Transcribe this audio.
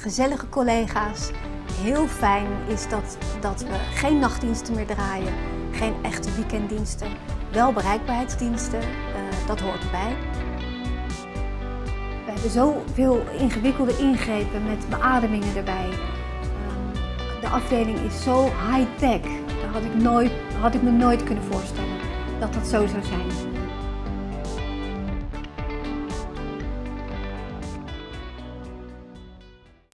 gezellige collega's. Heel fijn is dat, dat we geen nachtdiensten meer draaien, geen echte weekenddiensten. Wel bereikbaarheidsdiensten, uh, dat hoort erbij. We hebben zoveel ingewikkelde ingrepen met beademingen erbij. Ehm, de afdeling is zo high-tech. Dat had ik, nooit, had ik me nooit kunnen voorstellen dat dat zo zou zijn.